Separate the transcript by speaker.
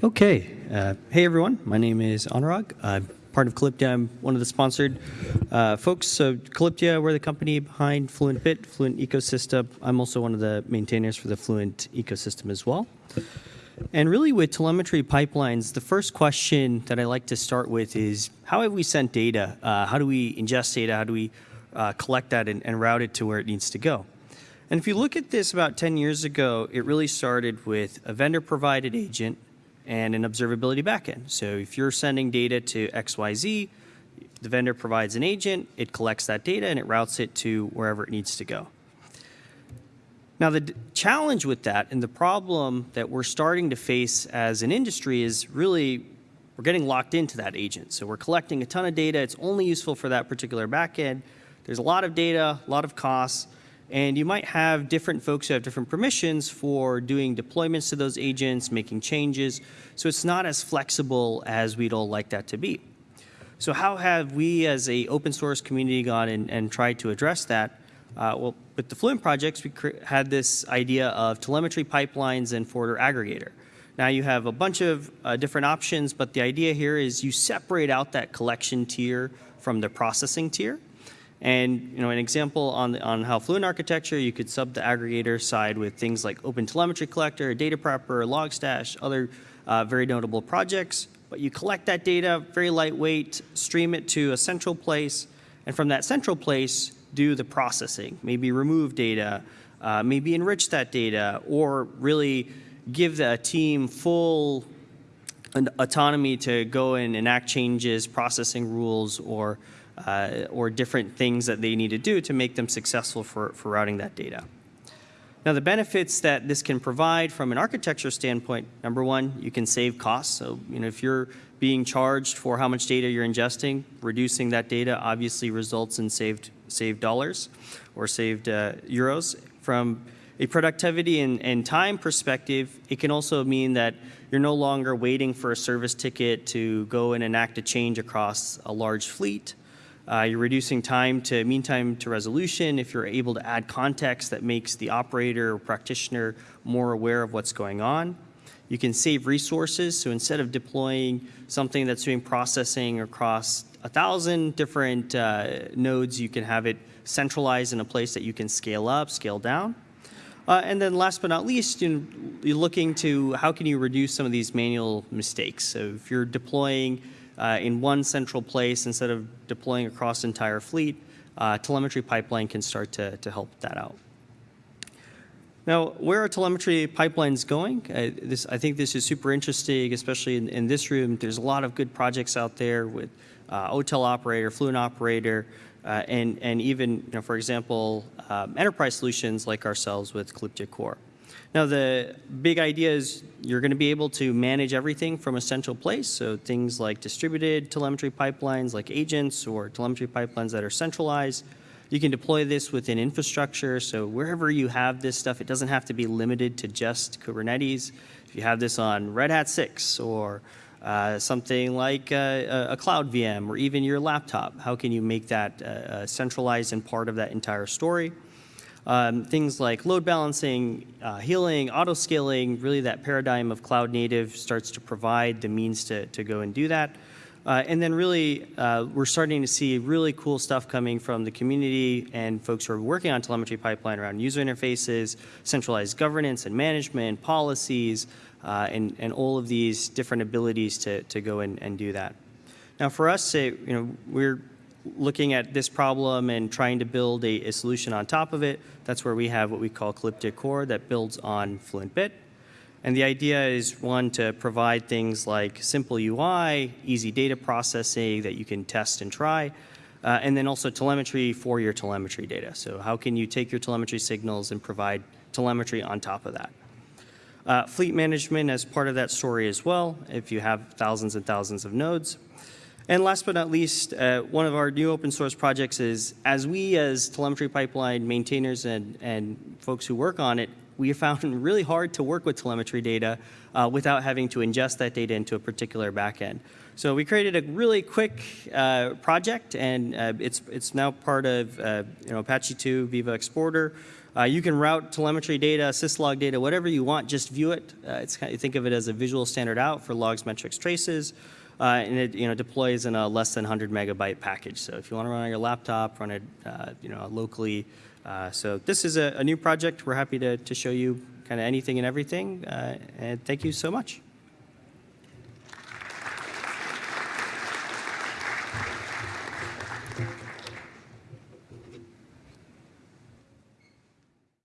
Speaker 1: Okay. Uh, hey, everyone. My name is Anurag. I'm part of Calyptia. I'm one of the sponsored uh, folks. So Calyptia, we're the company behind Fluent Bit, Fluent Ecosystem. I'm also one of the maintainers for the Fluent ecosystem as well. And really with telemetry pipelines, the first question that I like to start with is how have we sent data? Uh, how do we ingest data? How do we uh, collect that and, and route it to where it needs to go? And if you look at this about 10 years ago, it really started with a vendor provided agent and an observability backend. So if you're sending data to XYZ, the vendor provides an agent, it collects that data, and it routes it to wherever it needs to go. Now, the challenge with that and the problem that we're starting to face as an industry is really we're getting locked into that agent. So we're collecting a ton of data. It's only useful for that particular backend. There's a lot of data, a lot of costs, and you might have different folks who have different permissions for doing deployments to those agents, making changes. So it's not as flexible as we'd all like that to be. So how have we as a open source community gone and, and tried to address that? Uh, well, with the Fluent projects, we had this idea of telemetry pipelines and forwarder aggregator. Now you have a bunch of uh, different options, but the idea here is you separate out that collection tier from the processing tier. And you know, an example on, the, on how Fluent architecture, you could sub the aggregator side with things like Open Telemetry Collector, Data Prepper, Logstash, other uh, very notable projects. But you collect that data, very lightweight, stream it to a central place, and from that central place, do the processing. Maybe remove data, uh, maybe enrich that data, or really give the team full autonomy to go and enact changes, processing rules, or uh, or different things that they need to do to make them successful for, for routing that data. Now the benefits that this can provide from an architecture standpoint, number one, you can save costs. So you know, if you're being charged for how much data you're ingesting, reducing that data obviously results in saved, saved dollars or saved uh, euros. From a productivity and, and, time perspective, it can also mean that you're no longer waiting for a service ticket to go and enact a change across a large fleet. Uh, you're reducing time to mean time to resolution if you're able to add context that makes the operator or practitioner more aware of what's going on. You can save resources, so instead of deploying something that's doing processing across a thousand different uh, nodes, you can have it centralized in a place that you can scale up, scale down. Uh, and then last but not least, you you're looking to how can you reduce some of these manual mistakes. So if you're deploying uh, in one central place instead of deploying across entire fleet, uh, telemetry pipeline can start to, to help that out. Now, where are telemetry pipelines going? Uh, this, I think this is super interesting, especially in, in, this room. There's a lot of good projects out there with uh, OTel operator, Fluent operator, uh, and, and even, you know, for example, um, enterprise solutions like ourselves with Calyptia Core. Now the big idea is you're going to be able to manage everything from a central place. So things like distributed telemetry pipelines like agents or telemetry pipelines that are centralized. You can deploy this within infrastructure. So wherever you have this stuff, it doesn't have to be limited to just Kubernetes. If you have this on Red Hat 6 or uh, something like a, a, cloud VM or even your laptop, how can you make that uh, uh centralized and part of that entire story? Um, things like load balancing, uh, healing, auto scaling, really that paradigm of cloud native starts to provide the means to, to go and do that. Uh, and then really, uh, we're starting to see really cool stuff coming from the community and folks who are working on telemetry pipeline around user interfaces, centralized governance and management, policies, uh, and, and all of these different abilities to, to go and, and do that. Now for us, say, you know, we're looking at this problem and trying to build a, a, solution on top of it, that's where we have what we call Calyptia Core that builds on Fluent Bit. And the idea is, one, to provide things like simple UI, easy data processing that you can test and try, uh, and then also telemetry for your telemetry data. So how can you take your telemetry signals and provide telemetry on top of that? Uh, fleet management as part of that story as well, if you have thousands and thousands of nodes. And last but not least, uh, one of our new open source projects is, as we as telemetry pipeline maintainers and, and folks who work on it, we found really hard to work with telemetry data uh, without having to ingest that data into a particular backend. So we created a really quick uh, project, and uh, it's, it's now part of uh, you know, Apache 2 Vivo Exporter. Uh, you can route telemetry data, syslog data, whatever you want, just view it. Uh, it's kind of, think of it as a visual standard out for logs, metrics, traces. Uh, and it you know deploys in a less than 100 megabyte package. So if you want to run on your laptop, run it uh, you know locally. Uh, so this is a, a new project. We're happy to, to show you kind of anything and everything. Uh, and thank you so much.